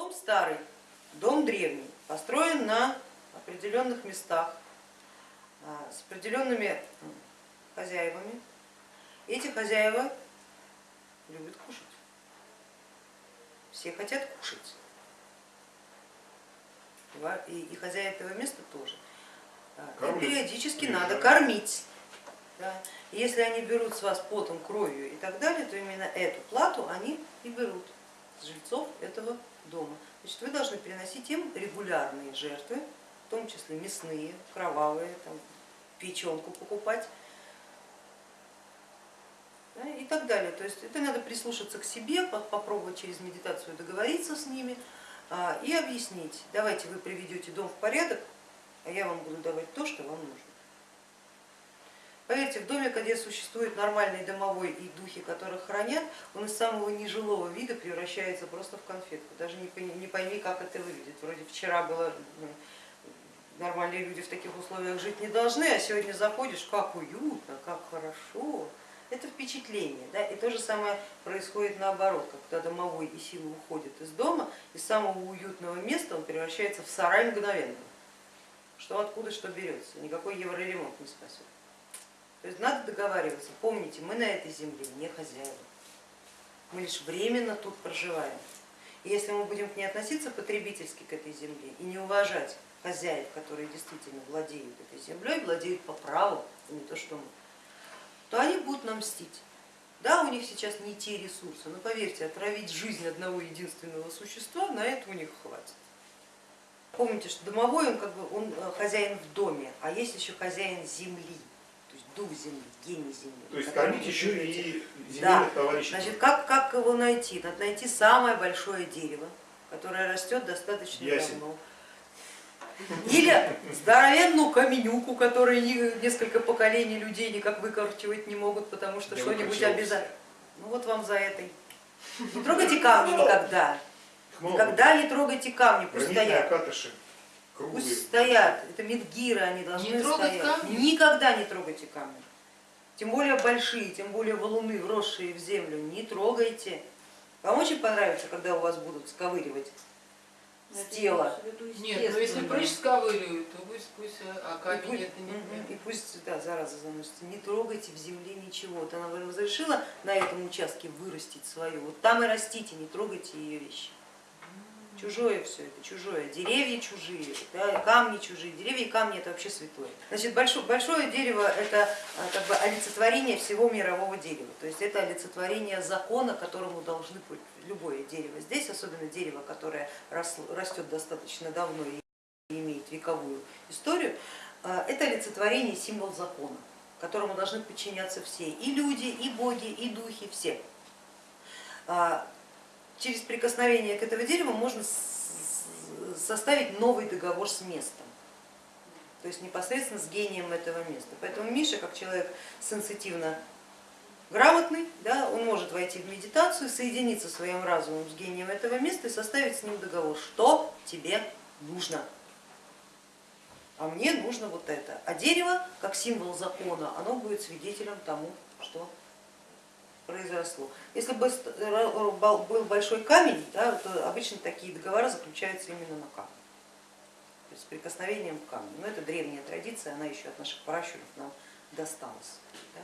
Дом старый, дом древний, построен на определенных местах а, с определенными хозяевами. Эти хозяева любят кушать. Все хотят кушать. И, и хозяин этого места тоже. А, и периодически надо кормить. Да. Если они берут с вас потом, кровью и так далее, то именно эту плату они и берут жильцов этого дома. Значит, вы должны приносить им регулярные жертвы, в том числе мясные, кровавые, там, печенку покупать да, и так далее. То есть это надо прислушаться к себе, попробовать через медитацию договориться с ними а, и объяснить, давайте вы приведете дом в порядок, а я вам буду давать то, что вам нужно. Поверьте, в доме, где существует нормальный домовой и духи, которых хранят, он из самого нежилого вида превращается просто в конфетку. Даже не пойми, как это выглядит. Вроде вчера было ну, нормальные люди в таких условиях жить не должны, а сегодня заходишь, как уютно, как хорошо. Это впечатление. Да? И то же самое происходит наоборот, когда домовой и силы уходят из дома, из самого уютного места он превращается в сарай мгновенно. Что откуда что берется, никакой евроремонт не спасет. То есть надо договариваться. Помните, мы на этой земле не хозяева, мы лишь временно тут проживаем. И если мы будем к ней относиться потребительски к этой земле и не уважать хозяев, которые действительно владеют этой землей, владеют по праву, а не то что мы, то они будут нам мстить. Да, у них сейчас не те ресурсы, но поверьте, отравить жизнь одного единственного существа, на это у них хватит. Помните, что домовой он как бы он э, хозяин в доме, а есть еще хозяин земли дух земли, гений земли. То есть кормить еще и земельных да. товарищей. Значит, как, как его найти? Надо найти самое большое дерево, которое растет достаточно Ясен. давно. Или здоровенную каменюку, которую несколько поколений людей никак выкорчевать не могут, потому что что-нибудь обязательно. Ну вот вам за этой. Не трогайте камни никогда. Никогда не трогайте камни, пусть стоят. Круглые. Пусть стоят, это медгиры, они должны не стоять. Камни? Никогда не трогайте камни. Тем более большие, тем более валуны, вросшие в землю, не трогайте. Вам очень понравится, когда у вас будут сковыривать с тела. Нет, но если прыщ сковыривают, то пусть, пусть а камень и пусть, это не И пусть, да, зараза заносится, не трогайте в земле ничего. Вот она вам разрешила на этом участке вырастить свою, вот там и растите, не трогайте ее вещи. Чужое все это, чужое. Деревья чужие, да, камни чужие. Деревья и камни это вообще святое. Значит, большое, большое дерево это а, как бы олицетворение всего мирового дерева. То есть это олицетворение закона, которому должны быть любое дерево. Здесь, особенно дерево, которое растет достаточно давно и имеет вековую историю, а, это олицетворение, символ закона, которому должны подчиняться все, и люди, и боги, и духи, все. Через прикосновение к этому дереву можно составить новый договор с местом, то есть непосредственно с гением этого места. Поэтому Миша, как человек сенситивно грамотный, да, он может войти в медитацию, соединиться своим разумом с гением этого места и составить с ним договор, что тебе нужно. А мне нужно вот это. А дерево, как символ закона, оно будет свидетелем тому, что произошло. Если бы был большой камень, да, то обычно такие договора заключаются именно на камне, то с прикосновением к камню. Но это древняя традиция, она еще от наших пращуров нам досталась. Да.